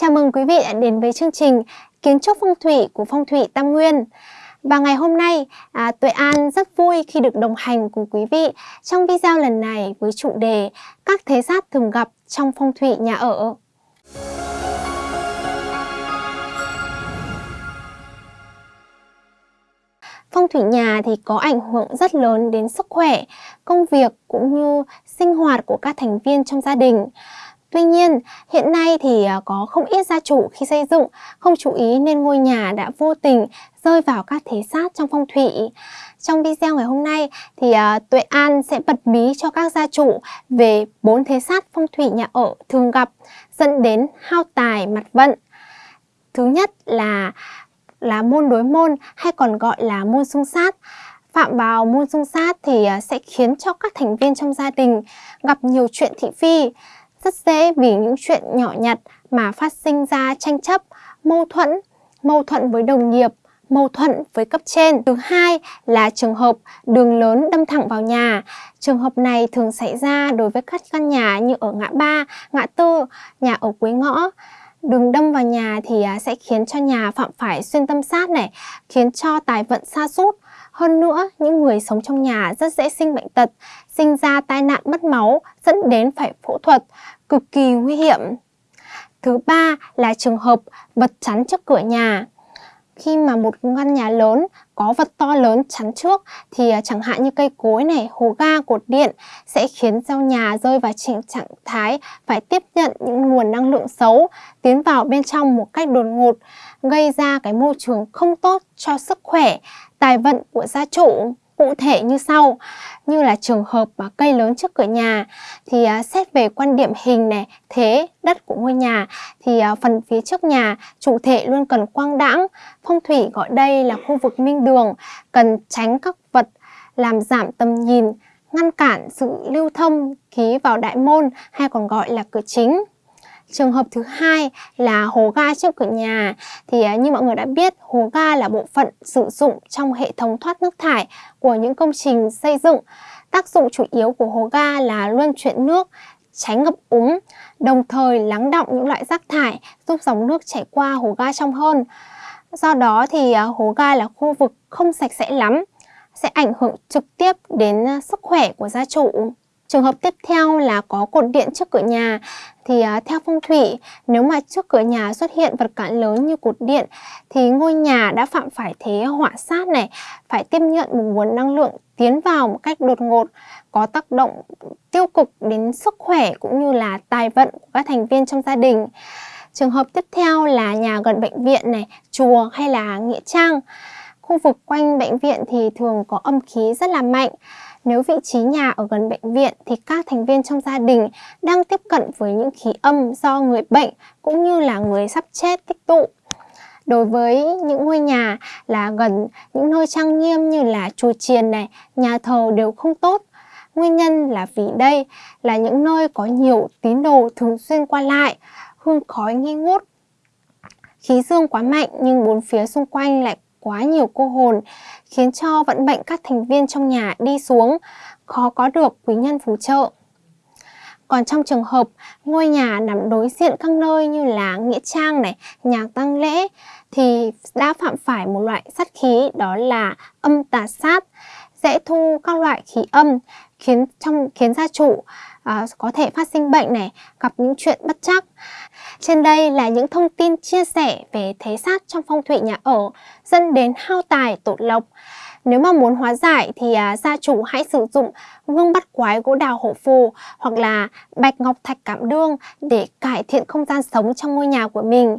Chào mừng quý vị đã đến với chương trình Kiến trúc phong thủy của Phong thủy Tam Nguyên. Và ngày hôm nay, à, Tuệ An rất vui khi được đồng hành cùng quý vị trong video lần này với chủ đề Các thế sát thường gặp trong phong thủy nhà ở. Phong thủy nhà thì có ảnh hưởng rất lớn đến sức khỏe, công việc cũng như sinh hoạt của các thành viên trong gia đình. Tuy nhiên, hiện nay thì à, có không ít gia chủ khi xây dựng không chú ý nên ngôi nhà đã vô tình rơi vào các thế sát trong phong thủy. Trong video ngày hôm nay thì à, Tuệ An sẽ bật mí cho các gia chủ về bốn thế sát phong thủy nhà ở thường gặp dẫn đến hao tài mặt vận. Thứ nhất là là môn đối môn hay còn gọi là môn xung sát. Phạm vào môn xung sát thì à, sẽ khiến cho các thành viên trong gia đình gặp nhiều chuyện thị phi rất dễ vì những chuyện nhỏ nhặt mà phát sinh ra tranh chấp, mâu thuẫn, mâu thuẫn với đồng nghiệp, mâu thuẫn với cấp trên. Thứ hai là trường hợp đường lớn đâm thẳng vào nhà. Trường hợp này thường xảy ra đối với các căn nhà như ở ngã ba, ngã tư, nhà ở cuối ngõ. Đường đâm vào nhà thì à, sẽ khiến cho nhà phạm phải xuyên tâm sát này, khiến cho tài vận xa sút hơn nữa, những người sống trong nhà rất dễ sinh bệnh tật, sinh ra tai nạn mất máu, dẫn đến phải phẫu thuật, cực kỳ nguy hiểm. Thứ ba là trường hợp vật chắn trước cửa nhà. Khi mà một căn nhà lớn có vật to lớn chắn trước thì à, chẳng hạn như cây cối này, hố ga, cột điện sẽ khiến giao nhà rơi vào trình trạng thái phải tiếp nhận những nguồn năng lượng xấu tiến vào bên trong một cách đột ngột gây ra cái môi trường không tốt cho sức khỏe, tài vận của gia chủ cụ thể như sau. Như là trường hợp mà cây lớn trước cửa nhà thì à, xét về quan điểm hình này thế đất của ngôi nhà thì à, phần phía trước nhà chủ thể luôn cần quang đãng. Phong thủy gọi đây là khu vực minh đường cần tránh các vật làm giảm tầm nhìn ngăn cản sự lưu thông khí vào đại môn hay còn gọi là cửa chính. Trường hợp thứ hai là hố ga trước cửa nhà thì à, như mọi người đã biết hố ga là bộ phận sử dụng trong hệ thống thoát nước thải của những công trình xây dựng. Tác dụng chủ yếu của hố ga là luân chuyển nước, tránh ngập úng, đồng thời lắng động những loại rác thải giúp dòng nước chảy qua hố ga trong hơn. Do đó thì à, hố ga là khu vực không sạch sẽ lắm, sẽ ảnh hưởng trực tiếp đến sức khỏe của gia chủ. Trường hợp tiếp theo là có cột điện trước cửa nhà thì à, theo phong thủy nếu mà trước cửa nhà xuất hiện vật cản lớn như cột điện thì ngôi nhà đã phạm phải thế họa sát này phải tiếp nhận một nguồn năng lượng tiến vào một cách đột ngột có tác động tiêu cực đến sức khỏe cũng như là tài vận của các thành viên trong gia đình. Trường hợp tiếp theo là nhà gần bệnh viện này, chùa hay là nghĩa trang. Khu vực quanh bệnh viện thì thường có âm khí rất là mạnh. Nếu vị trí nhà ở gần bệnh viện thì các thành viên trong gia đình đang tiếp cận với những khí âm do người bệnh cũng như là người sắp chết tích tụ. Đối với những ngôi nhà là gần những nơi trang nghiêm như là chùa chiền này, nhà thờ đều không tốt. Nguyên nhân là vì đây là những nơi có nhiều tín đồ thường xuyên qua lại, hương khói nghi ngút. Khí dương quá mạnh nhưng bốn phía xung quanh lại quá nhiều cô hồn, khiến cho vận mệnh các thành viên trong nhà đi xuống, khó có được quý nhân phù trợ. Còn trong trường hợp ngôi nhà nằm đối diện các nơi như là nghĩa trang này, nhà tăng lễ thì đã phạm phải một loại sát khí đó là âm tà sát, dễ thu các loại khí âm khiến trong khiến gia chủ à, có thể phát sinh bệnh này, gặp những chuyện bất chắc. Trên đây là những thông tin chia sẻ về thế sát trong phong thủy nhà ở dẫn đến hao tài tụt lộc. Nếu mà muốn hóa giải thì à, gia chủ hãy sử dụng gương bắt quái gỗ đào hổ phù hoặc là bạch ngọc thạch cảm đương để cải thiện không gian sống trong ngôi nhà của mình.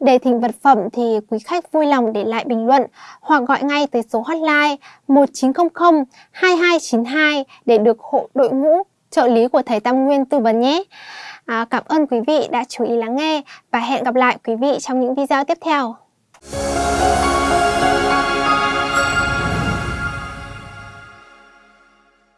Để thỉnh vật phẩm thì quý khách vui lòng để lại bình luận hoặc gọi ngay tới số hotline 1900 2292 để được hộ đội ngũ trợ lý của thầy Tam Nguyên tư vấn nhé. À, cảm ơn quý vị đã chú ý lắng nghe và hẹn gặp lại quý vị trong những video tiếp theo.